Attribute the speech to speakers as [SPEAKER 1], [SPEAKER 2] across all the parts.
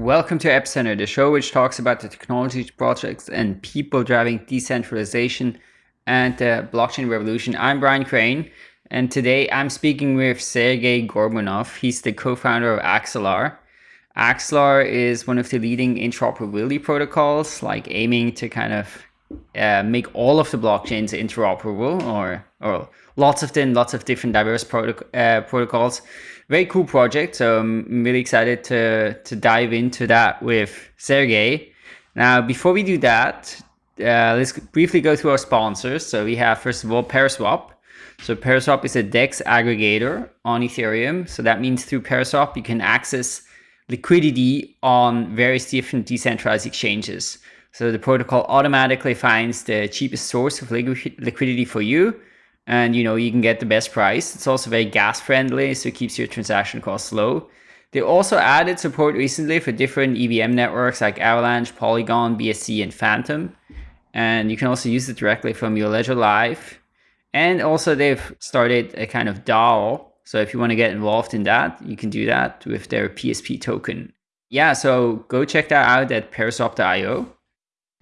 [SPEAKER 1] Welcome to Epicenter, the show which talks about the technology projects and people driving decentralization and the blockchain revolution. I'm Brian Crain, and today I'm speaking with Sergey Gorbunov. He's the co-founder of Axelar. Axelar is one of the leading interoperability protocols, like aiming to kind of uh, make all of the blockchains interoperable or, or lots of them, lots of different diverse uh, protocols very cool project. So I'm really excited to, to dive into that with Sergey. Now, before we do that, uh, let's briefly go through our sponsors. So we have, first of all, Paraswap. So Paraswap is a DEX aggregator on Ethereum. So that means through Paraswap, you can access liquidity on various different decentralized exchanges. So the protocol automatically finds the cheapest source of liquidity for you and you know you can get the best price. It's also very gas friendly, so it keeps your transaction costs low. They also added support recently for different EVM networks like Avalanche, Polygon, BSC, and Fantom. And you can also use it directly from your Ledger Live. And also they've started a kind of DAO. So if you want to get involved in that, you can do that with their PSP token. Yeah, so go check that out at paraswap.io.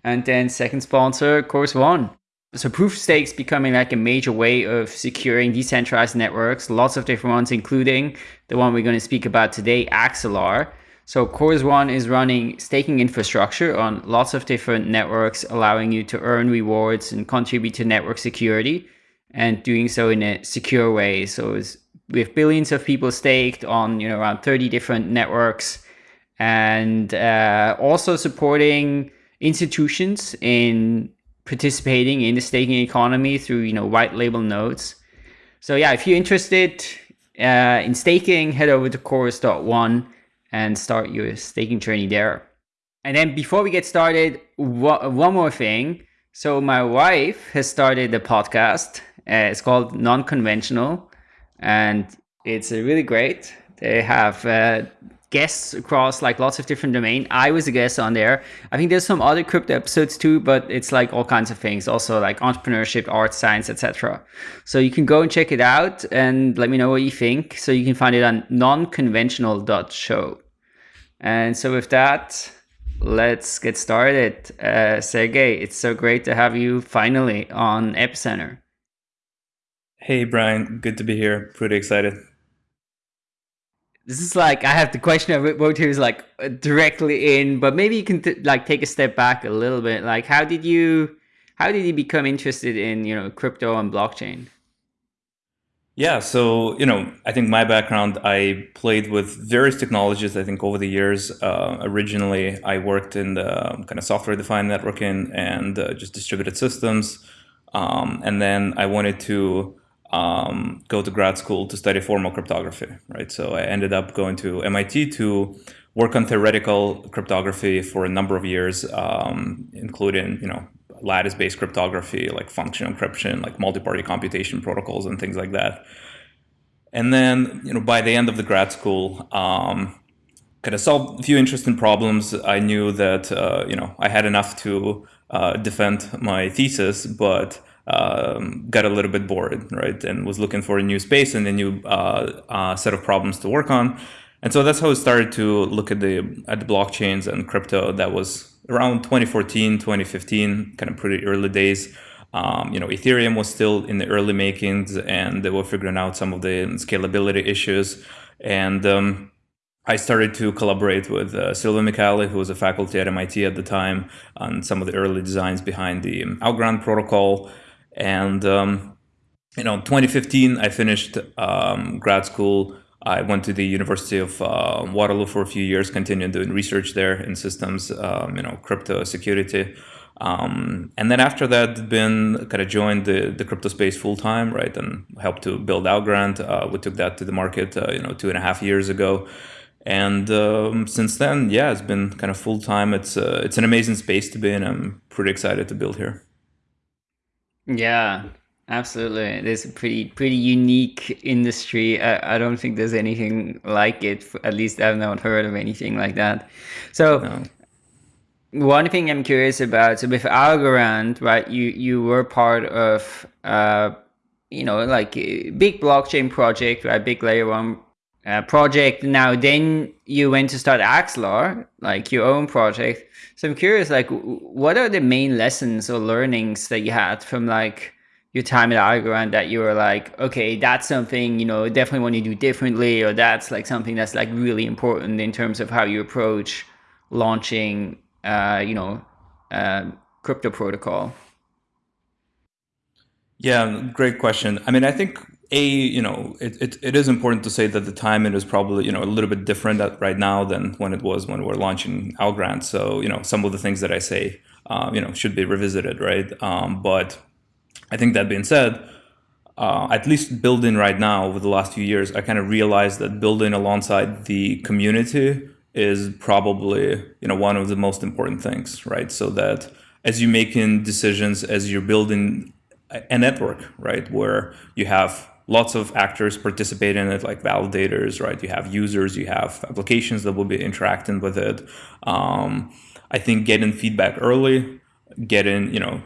[SPEAKER 1] And then second sponsor, Chorus One. So proof of stakes becoming like a major way of securing decentralized networks, lots of different ones, including the one we're going to speak about today, Axelar. So Chorus One is running staking infrastructure on lots of different networks, allowing you to earn rewards and contribute to network security and doing so in a secure way. So with billions of people staked on, you know, around 30 different networks and uh, also supporting institutions in participating in the staking economy through you know white label nodes. So yeah, if you're interested uh, in staking, head over to chorus.one and start your staking journey there. And then before we get started, one more thing. So my wife has started a podcast. Uh, it's called Non-Conventional, and it's really great. They have uh, guests across like lots of different domain. I was a guest on there. I think there's some other crypto episodes too, but it's like all kinds of things, also like entrepreneurship, art, science, etc. So you can go and check it out and let me know what you think. So you can find it on nonconventional.show. And so with that, let's get started. Uh, Sergey, it's so great to have you finally on Epicenter.
[SPEAKER 2] Hey, Brian. Good to be here. Pretty excited.
[SPEAKER 1] This is like I have the question I wrote here is like directly in, but maybe you can like take a step back a little bit. Like, how did you, how did you become interested in you know crypto and blockchain?
[SPEAKER 2] Yeah, so you know, I think my background, I played with various technologies. I think over the years, uh, originally I worked in the kind of software-defined networking and uh, just distributed systems, um, and then I wanted to um, go to grad school to study formal cryptography, right? So I ended up going to MIT to work on theoretical cryptography for a number of years, um, including, you know, lattice-based cryptography, like function encryption, like multi-party computation protocols and things like that. And then, you know, by the end of the grad school, um, kind of solved a few interesting problems. I knew that, uh, you know, I had enough to uh, defend my thesis, but um, got a little bit bored, right, and was looking for a new space and a new uh, uh, set of problems to work on. And so that's how I started to look at the at the blockchains and crypto. That was around 2014, 2015, kind of pretty early days. Um, you know, Ethereum was still in the early makings, and they were figuring out some of the scalability issues. And um, I started to collaborate with uh, Silvio who was a faculty at MIT at the time, on some of the early designs behind the Algorand protocol. And um, you know, 2015, I finished um, grad school. I went to the University of uh, Waterloo for a few years, continued doing research there in systems, um, you know, crypto security. Um, and then after that, been kind of joined the, the crypto space full time, right, and helped to build Algorand. Uh, we took that to the market, uh, you know, two and a half years ago. And um, since then, yeah, it's been kind of full time. It's uh, it's an amazing space to be in. I'm pretty excited to build here.
[SPEAKER 1] Yeah, absolutely. It is a pretty pretty unique industry. I, I don't think there's anything like it. At least I've not heard of anything like that. So. No. One thing I'm curious about, so with Algorand, right, you, you were part of, uh, you know, like a big blockchain project, right, big layer one uh, project. Now, then you went to start Axelar, like your own project. So I'm curious, like, what are the main lessons or learnings that you had from like your time at Algorand that you were like, okay, that's something you know definitely want to do differently, or that's like something that's like really important in terms of how you approach launching, uh, you know, uh, crypto protocol.
[SPEAKER 2] Yeah, great question. I mean, I think a you know it, it, it is important to say that the timing is probably you know a little bit different right now than when it was when we are launching Algorand. So you know some of the things that I say uh, you know should be revisited, right? Um, but I think that being said, uh, at least building right now over the last few years, I kind of realized that building alongside the community is probably you know one of the most important things, right? So that as you're making decisions, as you're building a network, right, where you have lots of actors participate in it, like validators, right? You have users, you have applications that will be interacting with it. Um, I think getting feedback early, getting, you know,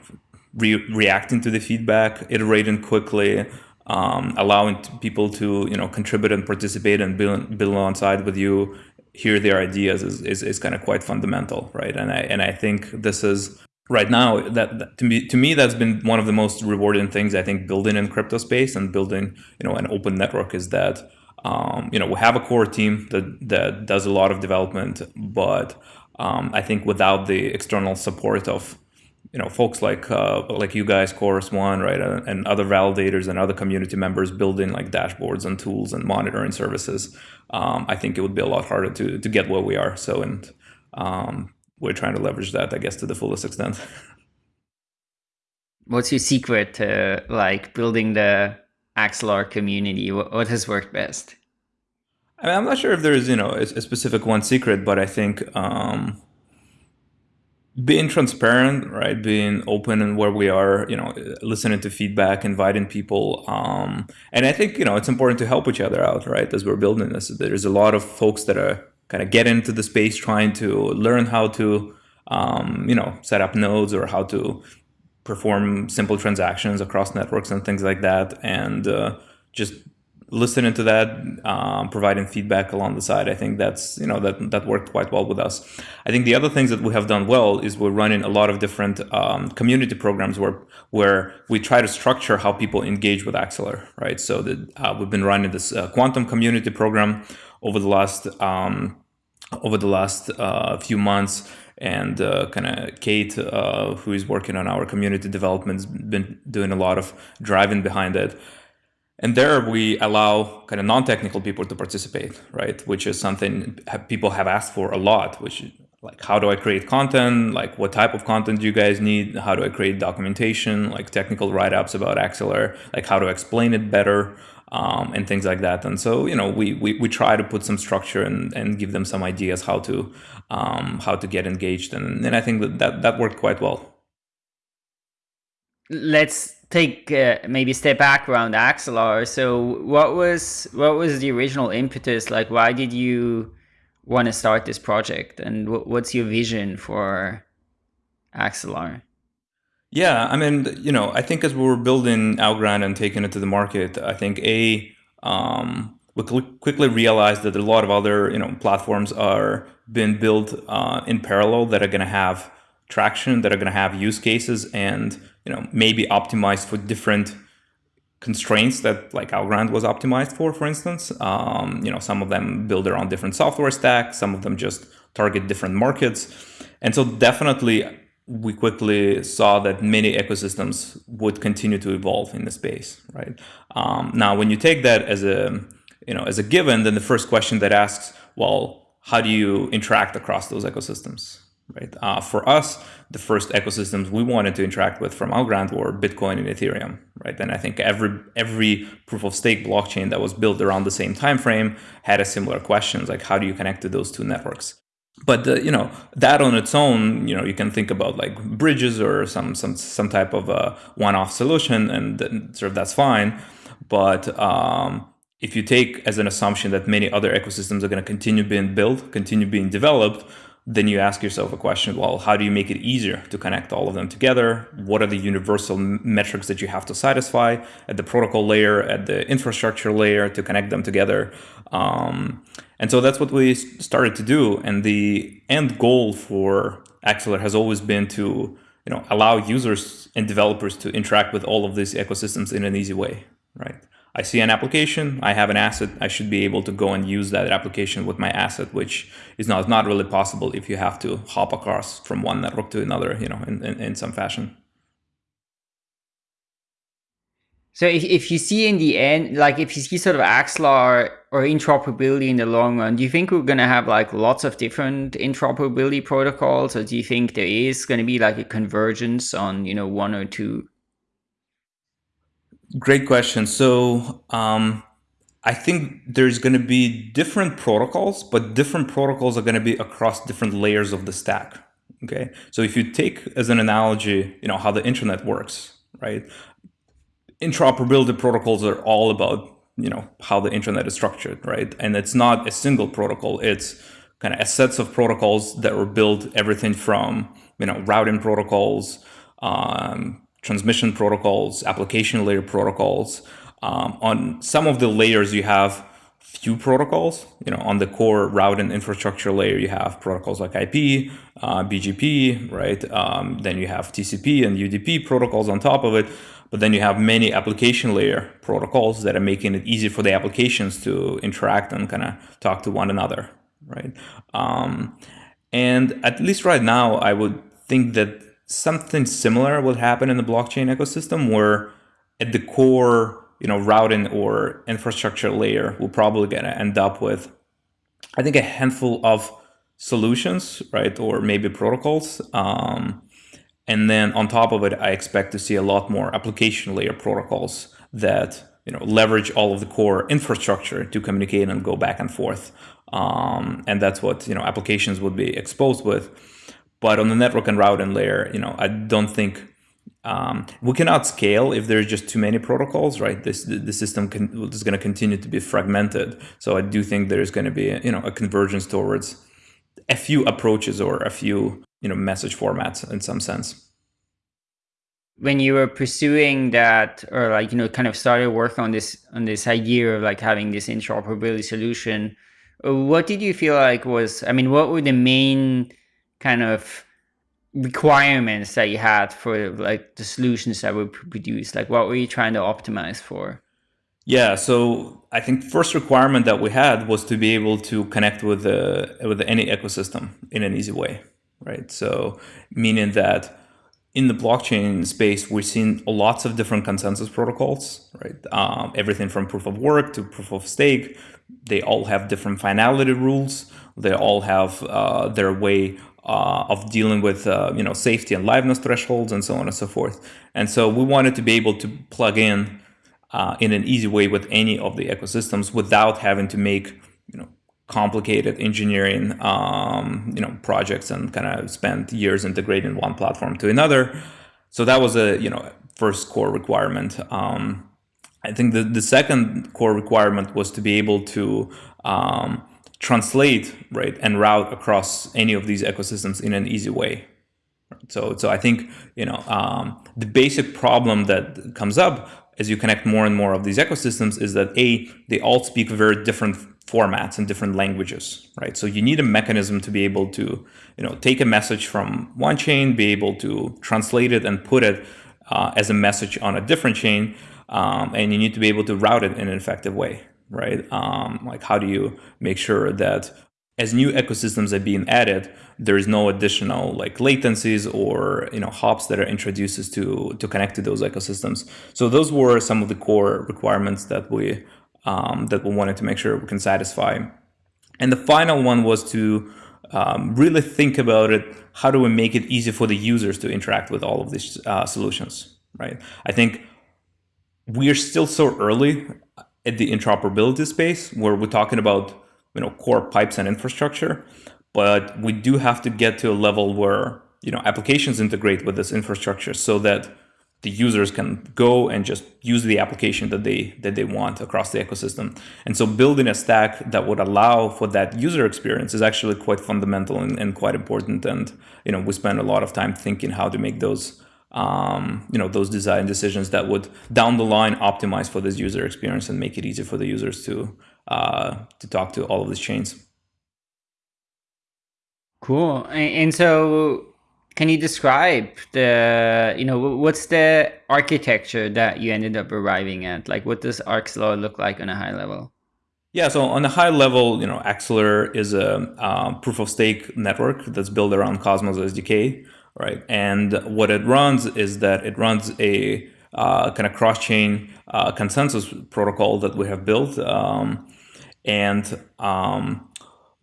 [SPEAKER 2] re reacting to the feedback, iterating quickly, um, allowing people to, you know, contribute and participate and build, build alongside with you, hear their ideas is, is, is kind of quite fundamental, right? And I, and I think this is right now that, that, to me to me that's been one of the most rewarding things i think building in crypto space and building you know an open network is that um, you know we have a core team that that does a lot of development but um, i think without the external support of you know folks like uh, like you guys chorus one right and, and other validators and other community members building like dashboards and tools and monitoring services um, i think it would be a lot harder to to get where we are. So and um, we're trying to leverage that, I guess, to the fullest extent.
[SPEAKER 1] What's your secret to like building the Axelar community? What has worked best?
[SPEAKER 2] I mean, I'm not sure if there's you know a, a specific one secret, but I think um, being transparent, right, being open and where we are, you know, listening to feedback, inviting people, um, and I think you know it's important to help each other out, right, as we're building this. There's a lot of folks that are kind of get into the space trying to learn how to um, you know set up nodes or how to perform simple transactions across networks and things like that. And uh, just listening to that um, providing feedback along the side i think that's you know that that worked quite well with us. I think the other things that we have done well is we're running a lot of different um, community programs where where we try to structure how people engage with Axelar, right? So that uh, we've been running this uh, quantum community program over the last um, over the last uh, few months and uh, kind of Kate, uh, who is working on our community development, has been doing a lot of driving behind it. And there we allow kind of non-technical people to participate, right? Which is something people have asked for a lot, which like, how do I create content? Like, what type of content do you guys need? How do I create documentation, like technical write-ups about Axelar? Like, how to explain it better? Um, and things like that. And so, you know, we, we, we try to put some structure and, and give them some ideas how to um, how to get engaged. And, and I think that, that that worked quite well.
[SPEAKER 1] Let's take uh, maybe step back around Axelar. So what was what was the original impetus? Like, why did you want to start this project? And what's your vision for Axelar?
[SPEAKER 2] Yeah, I mean, you know, I think as we were building Algorand and taking it to the market, I think a um, we quickly realized that a lot of other you know platforms are being built uh, in parallel that are going to have traction, that are going to have use cases, and you know maybe optimized for different constraints that like Algorand was optimized for, for instance. Um, you know, some of them build own different software stack, some of them just target different markets. And so definitely we quickly saw that many ecosystems would continue to evolve in the space, right? Um, now, when you take that as a you know as a given, then the first question that asks, well, how do you interact across those ecosystems, right? Uh, for us, the first ecosystems we wanted to interact with from Algorand were Bitcoin and Ethereum, right? And I think every every proof of stake blockchain that was built around the same time frame had a similar question, like how do you connect to those two networks? But uh, you know that on its own you know you can think about like bridges or some some some type of a one-off solution and sort of that's fine. But um, if you take as an assumption that many other ecosystems are going to continue being built continue being developed then you ask yourself a question well how do you make it easier to connect all of them together? What are the universal metrics that you have to satisfy at the protocol layer at the infrastructure layer to connect them together Um, and so that's what we started to do. And the end goal for Axelar has always been to you know allow users and developers to interact with all of these ecosystems in an easy way, right? I see an application, I have an asset, I should be able to go and use that application with my asset, which is not, not really possible if you have to hop across from one network to another, you know, in, in, in some fashion.
[SPEAKER 1] So if, if you see in the end, like if you see sort of Axelar or interoperability in the long run, do you think we're going to have like lots of different interoperability protocols or do you think there is going to be like a convergence on, you know, one or two?
[SPEAKER 2] Great question. So um, I think there's going to be different protocols, but different protocols are going to be across different layers of the stack. Okay. So if you take as an analogy, you know, how the internet works, right? Interoperability protocols are all about, you know, how the internet is structured, right? And it's not a single protocol. It's kind of a sets of protocols that were built everything from, you know, routing protocols, um, transmission protocols, application layer protocols. Um, on some of the layers, you have few protocols. You know, on the core routing infrastructure layer, you have protocols like IP, uh, BGP, right? Um, then you have TCP and UDP protocols on top of it. But then you have many application layer protocols that are making it easy for the applications to interact and kind of talk to one another, right? Um, and at least right now, I would think that something similar will happen in the blockchain ecosystem where at the core, you know, routing or infrastructure layer, we're probably going to end up with, I think, a handful of solutions, right? Or maybe protocols. Um, and then on top of it, I expect to see a lot more application layer protocols that you know leverage all of the core infrastructure to communicate and go back and forth. Um, and that's what you know applications would be exposed with. But on the network and routing layer, you know, I don't think um, we cannot scale if there's just too many protocols, right? This the, system can, is going to continue to be fragmented. So I do think there's going to be you know a convergence towards a few approaches or a few you know message formats in some sense.
[SPEAKER 1] When you were pursuing that, or like you know, kind of started work on this on this idea of like having this interoperability solution, what did you feel like was? I mean, what were the main kind of requirements that you had for like the solutions that were produced? Like what were you trying to optimize for?
[SPEAKER 2] Yeah, so I think first requirement that we had was to be able to connect with the with any ecosystem in an easy way, right? So meaning that in the blockchain space, we've seen lots of different consensus protocols, right? Um, everything from proof of work to proof of stake. They all have different finality rules. They all have uh, their way uh, of dealing with uh, you know safety and liveness thresholds and so on and so forth. And so we wanted to be able to plug in uh, in an easy way with any of the ecosystems without having to make complicated engineering um, you know projects and kind of spend years integrating one platform to another. So that was a you know first core requirement. Um, I think the, the second core requirement was to be able to um, translate right and route across any of these ecosystems in an easy way. So, so I think you know um, the basic problem that comes up as you connect more and more of these ecosystems is that a they all speak very different formats and different languages, right? So you need a mechanism to be able to you know take a message from one chain, be able to translate it and put it uh, as a message on a different chain, um, and you need to be able to route it in an effective way right? Um, like how do you make sure that as new ecosystems are being added, there is no additional like latencies or you know hops that are introduced to to connect to those ecosystems. So those were some of the core requirements that we um, that we wanted to make sure we can satisfy. And the final one was to um, really think about it. How do we make it easy for the users to interact with all of these uh, solutions? Right. I think we are still so early at the interoperability space where we're talking about you know core pipes and infrastructure, but we do have to get to a level where you know applications integrate with this infrastructure so that the users can go and just use the application that they that they want across the ecosystem. And so building a stack that would allow for that user experience is actually quite fundamental and, and quite important. And you know we spend a lot of time thinking how to make those um, you know, those design decisions that would down the line optimize for this user experience and make it easy for the users to uh, to talk to all of these chains.
[SPEAKER 1] Cool. And so can you describe the, you know, what's the architecture that you ended up arriving at? Like what does Axelar look like on a high level?
[SPEAKER 2] Yeah, so on a high level, you know, Axelar is a um, proof of stake network that's built around Cosmos SDK, right? And what it runs is that it runs a uh, kind of cross-chain uh, consensus protocol that we have built. Um, and um,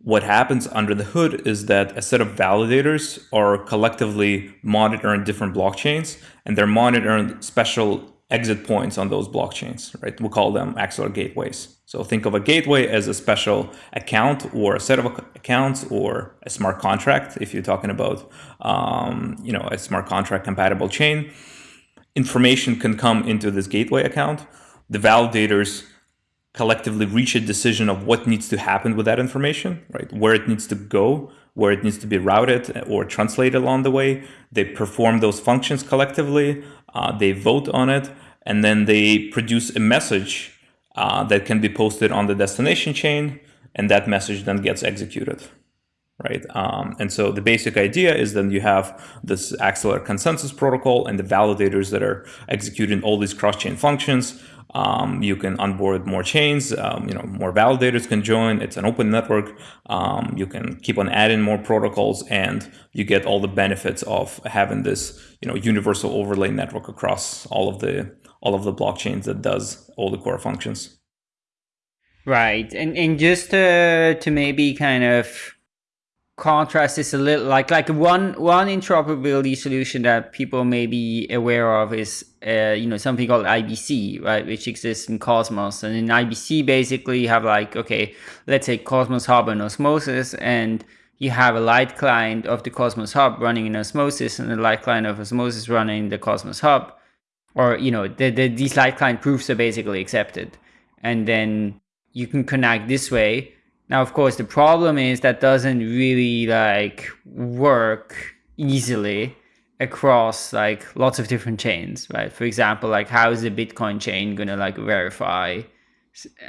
[SPEAKER 2] what happens under the hood is that a set of validators are collectively monitoring different blockchains and they're monitoring special exit points on those blockchains, right? We call them Axelar gateways. So think of a gateway as a special account or a set of accounts or a smart contract if you're talking about um, you know, a smart contract compatible chain. Information can come into this gateway account. The validators collectively reach a decision of what needs to happen with that information, right? Where it needs to go, where it needs to be routed or translated along the way. They perform those functions collectively, uh, they vote on it, and then they produce a message uh, that can be posted on the destination chain, and that message then gets executed. Right, um, and so the basic idea is then you have this Axelar consensus protocol and the validators that are executing all these cross-chain functions um, you can onboard more chains, um, you know, more validators can join. It's an open network. Um, you can keep on adding more protocols and you get all the benefits of having this, you know, universal overlay network across all of the all of the blockchains that does all the core functions.
[SPEAKER 1] Right. And and just to, to maybe kind of contrast is a little like like one one interoperability solution that people may be aware of is uh, you know something called IBC right which exists in Cosmos. And in IBC basically you have like okay let's say Cosmos Hub and Osmosis and you have a light client of the Cosmos Hub running in Osmosis and a light client of Osmosis running the Cosmos Hub. Or you know the, the these light client proofs are basically accepted. And then you can connect this way. Now, of course, the problem is that doesn't really like work easily across like lots of different chains, right? For example, like how is the Bitcoin chain gonna like verify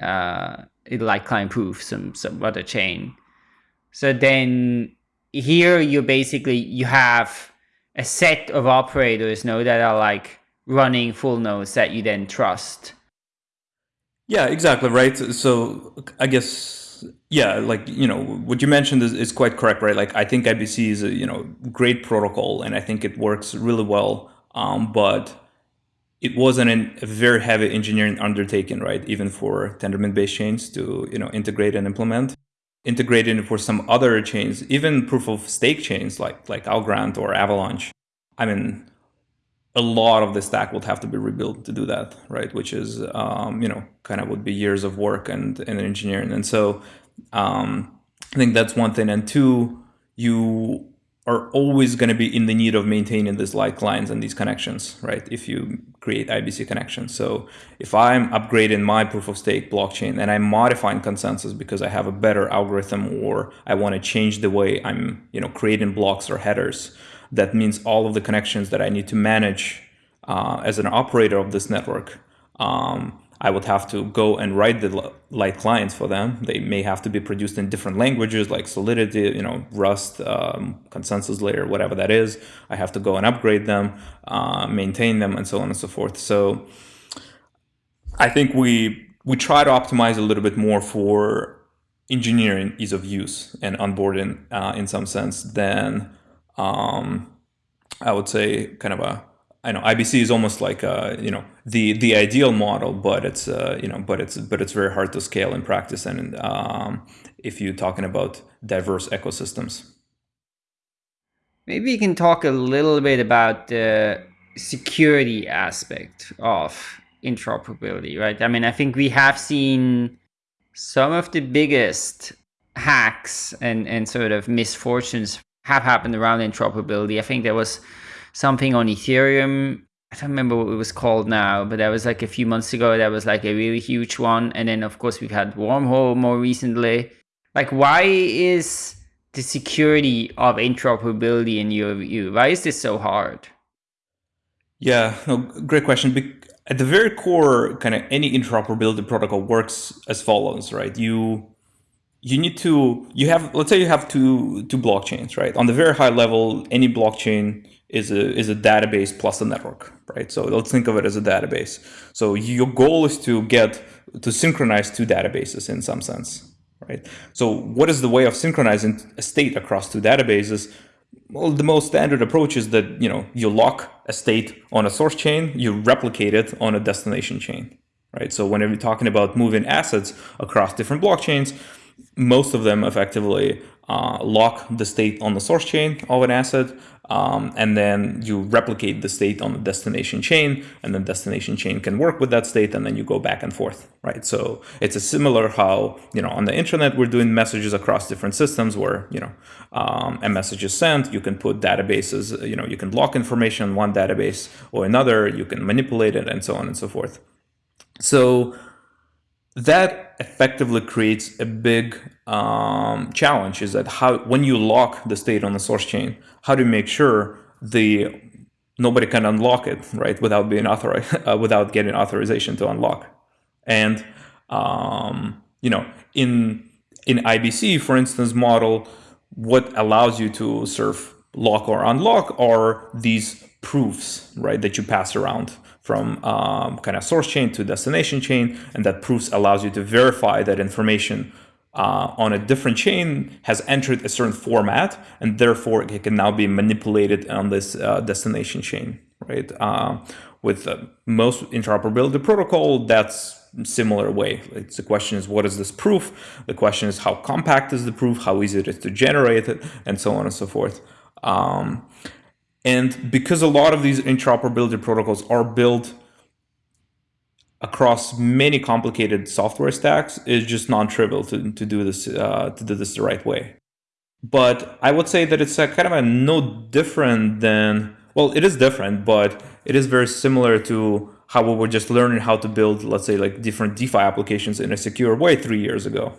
[SPEAKER 1] uh, it like client proof some some other chain? So then here you basically you have a set of operators know that are like running full nodes that you then trust.
[SPEAKER 2] Yeah, exactly right. So I guess yeah, like you know what you mentioned is, is quite correct, right? Like I think IBC is a you know great protocol, and I think it works really well. Um, but it wasn't an, a very heavy engineering undertaking, right? Even for Tendermint-based chains to you know integrate and implement. Integrating for some other chains, even proof of stake chains like like Algorand or Avalanche. I mean, a lot of the stack would have to be rebuilt to do that, right? Which is, um, you know, kind of would be years of work and, and engineering. And so um, I think that's one thing. And two, you are always going to be in the need of maintaining these light clients and these connections, right? If you create IBC connections. So if I'm upgrading my proof of stake blockchain and I'm modifying consensus because I have a better algorithm or I want to change the way I'm, you know, creating blocks or headers, that means all of the connections that I need to manage uh, as an operator of this network. Um, I would have to go and write the light clients for them. They may have to be produced in different languages like Solidity, you know, Rust, um, consensus layer, whatever that is. I have to go and upgrade them, uh, maintain them, and so on and so forth. So I think we we try to optimize a little bit more for engineering ease of use and onboarding uh, in some sense than um, I would say kind of a I know IBC is almost like uh, you know the the ideal model, but it's uh, you know but it's but it's very hard to scale in practice and um, if you're talking about diverse ecosystems.
[SPEAKER 1] Maybe you can talk a little bit about the security aspect of interoperability, right? I mean, I think we have seen some of the biggest hacks and and sort of misfortunes have happened around interoperability. I think there was something on Ethereum. I don't remember what it was called now, but that was like a few months ago. That was like a really huge one. And then, of course, we've had Wormhole more recently. Like, why is the security of interoperability in your view? Why is this so hard?
[SPEAKER 2] Yeah, no, great question. at the very core, kind of any interoperability protocol works as follows, right? You you need to you have let's say you have two two blockchains, right? On the very high level, any blockchain is a is a database plus a network, right? So let's think of it as a database. So your goal is to get to synchronize two databases in some sense, right? So what is the way of synchronizing a state across two databases? Well, the most standard approach is that you know you lock a state on a source chain, you replicate it on a destination chain, right? So whenever you're talking about moving assets across different blockchains, most of them effectively uh, lock the state on the source chain of an asset, um, and then you replicate the state on the destination chain, and then destination chain can work with that state, and then you go back and forth, right? So it's a similar how you know on the internet we're doing messages across different systems where you know um, a message is sent, you can put databases, you know, you can lock information on one database or another, you can manipulate it, and so on and so forth. So that effectively creates a big um, challenge is that how when you lock the state on the source chain how do you make sure the nobody can unlock it right without being authorized uh, without getting authorization to unlock? And um, you know in in IBC for instance model what allows you to serve lock or unlock are these proofs right that you pass around from um, kind of source chain to destination chain, and that proofs allows you to verify that information uh, on a different chain has entered a certain format, and therefore it can now be manipulated on this uh, destination chain, right? Uh, with most interoperability protocol, that's similar way. It's the question is what is this proof? The question is how compact is the proof? How easy it is to generate it, and so on and so forth. Um, and because a lot of these interoperability protocols are built across many complicated software stacks, it's just non-trivial to, to do this uh, to do this the right way. But I would say that it's a kind of a no different than well, it is different, but it is very similar to how we were just learning how to build, let's say, like different DeFi applications in a secure way three years ago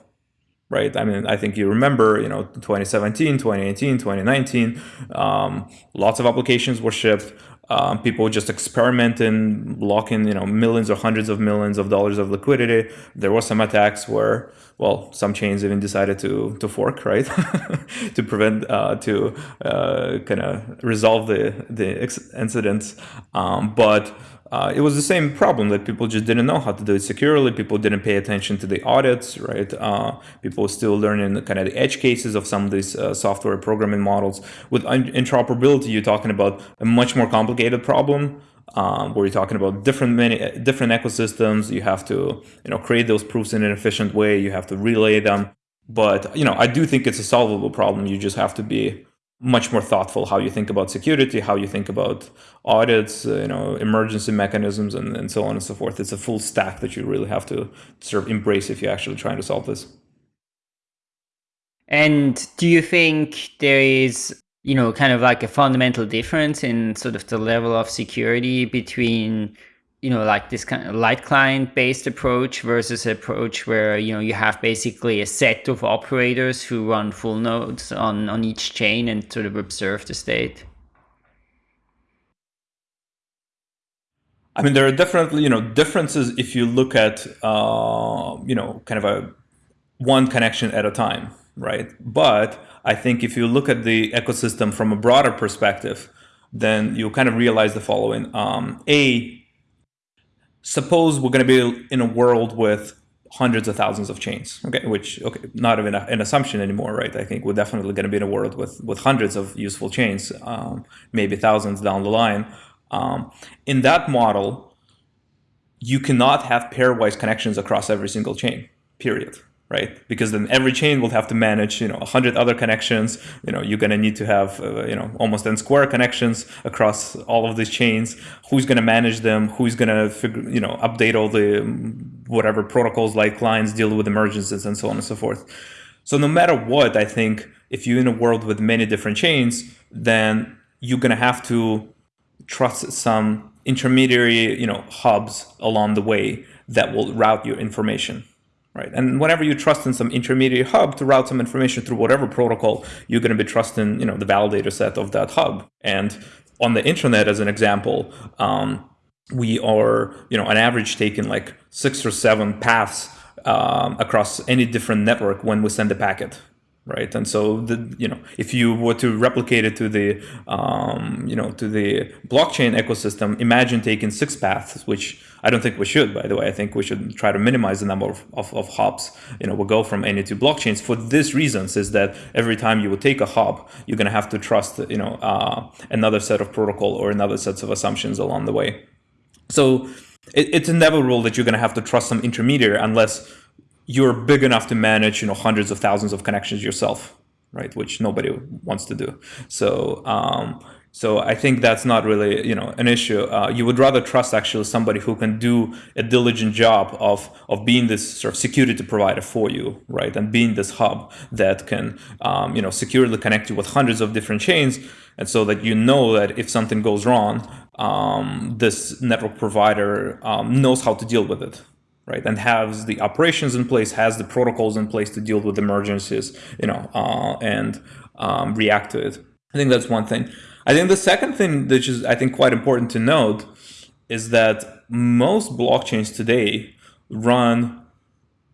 [SPEAKER 2] right? I mean, I think you remember, you know, 2017, 2018, 2019, um, lots of applications were shipped. Um, people just experimenting, locking, you know, millions or hundreds of millions of dollars of liquidity. There were some attacks where, well, some chains even decided to to fork, right, to prevent, uh, to uh, kind of resolve the the incidents. Um, but uh, it was the same problem that people just didn't know how to do it securely. People didn't pay attention to the audits, right? Uh, people still learning the, kind of the edge cases of some of these uh, software programming models. With interoperability, you're talking about a much more complicated problem. Um, where you're talking about different many different ecosystems, you have to you know create those proofs in an efficient way. You have to relay them, but you know I do think it's a solvable problem. You just have to be much more thoughtful how you think about security, how you think about audits, uh, you know, emergency mechanisms, and, and so on and so forth. It's a full stack that you really have to sort of embrace if you're actually trying to solve this.
[SPEAKER 1] And do you think there is, you know, kind of like a fundamental difference in sort of the level of security between you know, like this kind of light client based approach versus approach where, you know, you have basically a set of operators who run full nodes on, on each chain and sort of observe the state?
[SPEAKER 2] I mean, there are definitely, you know, differences if you look at, uh, you know, kind of a one connection at a time, right? But I think if you look at the ecosystem from a broader perspective, then you kind of realize the following. Um, a, suppose we're going to be in a world with hundreds of thousands of chains okay which okay not even a, an assumption anymore right? I think we're definitely going to be in a world with with hundreds of useful chains um, maybe thousands down the line. Um, in that model you cannot have pairwise connections across every single chain period right? Because then every chain will have to manage, you know, a hundred other connections. You know, you're going to need to have, uh, you know, almost n square connections across all of these chains. Who's going to manage them? Who's going to figure, you know, update all the um, whatever protocols like clients deal with emergencies and so on and so forth. So no matter what, I think if you're in a world with many different chains, then you're going to have to trust some intermediary, you know, hubs along the way that will route your information right? And whenever you trust in some intermediate hub to route some information through whatever protocol, you're going to be trusting, you know, the validator set of that hub. And on the internet, as an example, um, we are, you know, on average taking like six or seven paths um, across any different network when we send a packet, right? And so, the, you know, if you were to replicate it to the, um, you know, to the blockchain ecosystem, imagine taking six paths, which I don't think we should, by the way. I think we should try to minimize the number of, of, of hops. You know, we'll go from any two blockchains for this reasons is that every time you would take a hop, you're going to have to trust, you know, uh, another set of protocol or another sets of assumptions along the way. So it, it's inevitable that you're going to have to trust some intermediary unless you're big enough to manage, you know, hundreds of thousands of connections yourself, right? Which nobody wants to do. So, um, so I think that's not really, you know, an issue. Uh, you would rather trust actually somebody who can do a diligent job of of being this sort of security provider for you, right, and being this hub that can, um, you know, securely connect you with hundreds of different chains, and so that you know that if something goes wrong, um, this network provider um, knows how to deal with it, right? And has the operations in place, has the protocols in place to deal with emergencies, you know, uh, and um, react to it. I think that's one thing. I think the second thing, which is I think quite important to note, is that most blockchains today run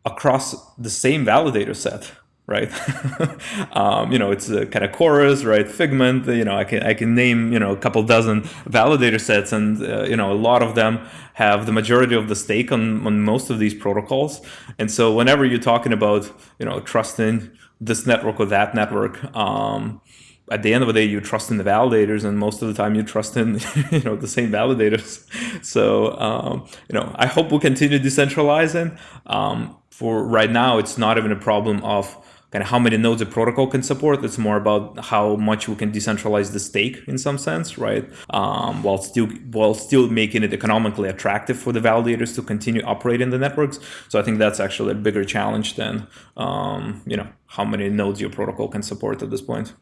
[SPEAKER 2] across the same validator set right? um, you know, it's a kind of chorus, right? Figment, you know, I can I can name you know a couple dozen validator sets, and uh, you know a lot of them have the majority of the stake on on most of these protocols. And so whenever you're talking about you know trusting this network or that network. Um, at the end of the day, you trust in the validators, and most of the time, you trust in you know the same validators. So um, you know, I hope we'll continue decentralizing. Um, for right now, it's not even a problem of kind of how many nodes a protocol can support. It's more about how much we can decentralize the stake in some sense, right? Um, while still while still making it economically attractive for the validators to continue operating the networks. So I think that's actually a bigger challenge than um, you know how many nodes your protocol can support at this point.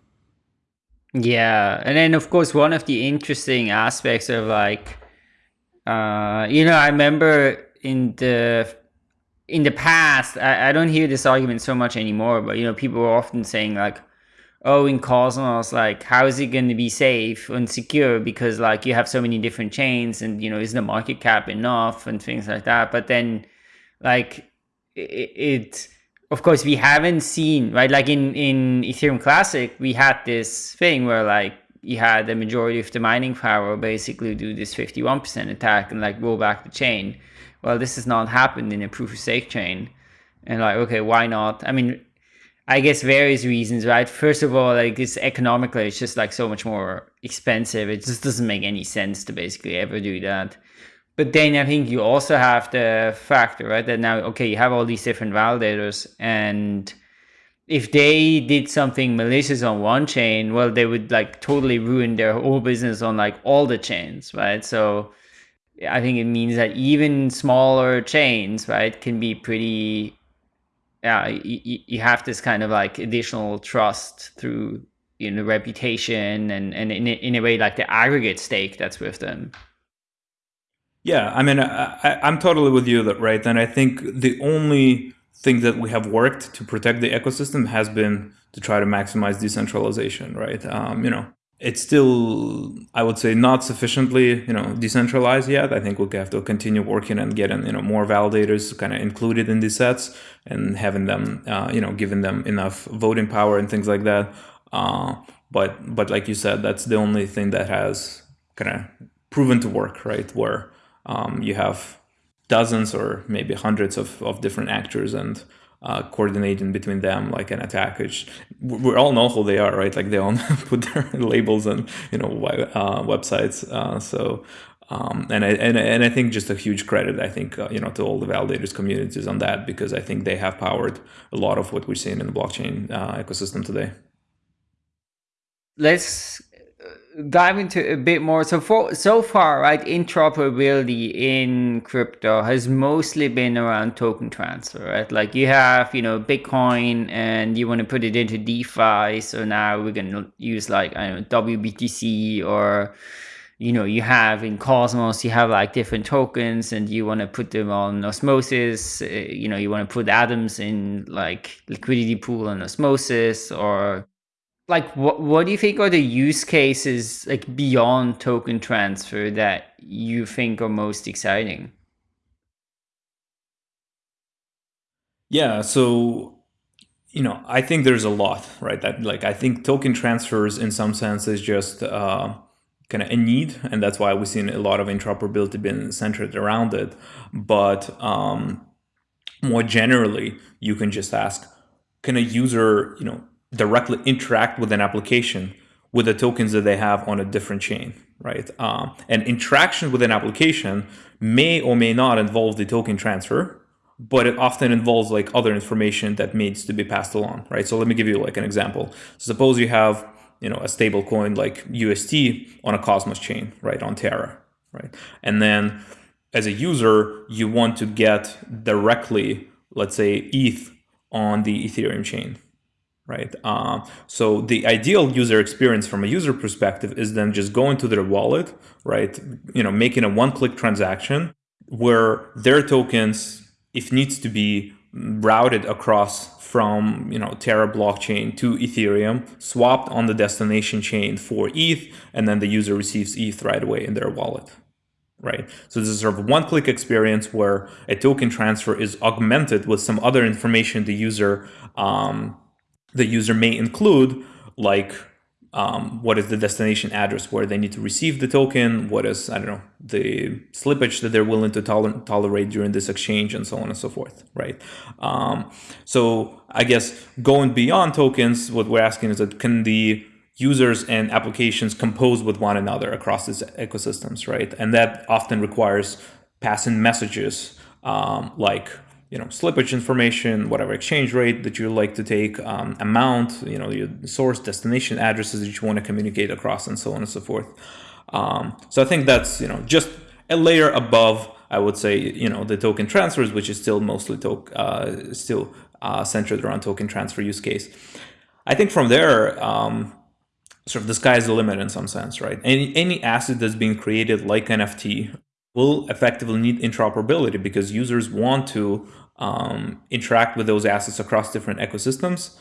[SPEAKER 1] Yeah, and then of course one of the interesting aspects of like, uh, you know, I remember in the in the past, I, I don't hear this argument so much anymore, but you know, people are often saying like, oh, in Cosmos, like, how is it going to be safe and secure? Because like you have so many different chains and, you know, is the market cap enough and things like that. But then like it, it of course we haven't seen, right? Like in, in Ethereum Classic, we had this thing where like you had the majority of the mining power basically do this 51% attack and like roll back the chain well, this has not happened in a proof of stake chain. And like, okay, why not? I mean, I guess various reasons, right? First of all, like it's economically, it's just like so much more expensive. It just doesn't make any sense to basically ever do that. But then I think you also have the factor, right? That now, okay, you have all these different validators and if they did something malicious on one chain, well, they would like totally ruin their whole business on like all the chains, right? So I think it means that even smaller chains, right, can be pretty. Yeah, you, you have this kind of like additional trust through you know reputation and and in, in a way like the aggregate stake that's with them.
[SPEAKER 2] Yeah, I mean, I, I'm totally with you that right, and I think the only thing that we have worked to protect the ecosystem has been to try to maximize decentralization, right? Um, you know, it's still, I would say, not sufficiently, you know, decentralized yet. I think we'll have to continue working and getting, you know, more validators kind of included in these sets and having them, uh, you know, giving them enough voting power and things like that. Uh, but, but like you said, that's the only thing that has kind of proven to work, right? Where um, you have dozens or maybe hundreds of, of different actors and uh, coordinating between them like an attack which we all know who they are right like they all put their labels on you know uh, websites uh, so um, and I and, and I think just a huge credit I think uh, you know to all the validators communities on that because I think they have powered a lot of what we're seeing in the blockchain uh, ecosystem today.
[SPEAKER 1] Let's dive into a bit more. So for so far, right, interoperability in crypto has mostly been around token transfer, right? Like you have, you know, Bitcoin and you want to put it into DeFi. So now we're gonna use like I don't know WBTC or you know you have in Cosmos you have like different tokens and you want to put them on Osmosis. Uh, you know you want to put atoms in like liquidity pool on Osmosis or like what what do you think are the use cases like beyond token transfer that you think are most exciting?
[SPEAKER 2] Yeah, so you know, I think there's a lot, right? That like I think token transfers in some sense is just uh, kind of a need, and that's why we've seen a lot of interoperability being centered around it. But um, more generally, you can just ask, can a user, you know, directly interact with an application with the tokens that they have on a different chain, right? Um, and interaction with an application may or may not involve the token transfer, but it often involves like other information that needs to be passed along, right? So let me give you like an example. Suppose you have, you know, a stable coin like UST on a Cosmos chain, right, on Terra, right? And then as a user, you want to get directly, let's say, ETH on the Ethereum chain, right? Uh, so the ideal user experience from a user perspective is then just going to their wallet, right? You know, making a one-click transaction where their tokens, if needs to be routed across from you know Terra blockchain to Ethereum, swapped on the destination chain for ETH, and then the user receives ETH right away in their wallet right? So this is sort of one-click experience where a token transfer is augmented with some other information the user um, the user may include, like um, what is the destination address where they need to receive the token, what is, I don't know, the slippage that they're willing to toler tolerate during this exchange and so on and so forth, right? Um, so I guess going beyond tokens, what we're asking is that can the users and applications compose with one another across these ecosystems, right? And that often requires passing messages um, like you know, slippage information, whatever exchange rate that you like to take, um, amount, you know, your source, destination addresses that you want to communicate across, and so on and so forth. Um, so I think that's you know just a layer above, I would say, you know, the token transfers, which is still mostly uh, still uh, centered around token transfer use case. I think from there, um, sort of the sky is the limit in some sense, right? Any any asset that's being created like NFT will effectively need interoperability because users want to um, interact with those assets across different ecosystems.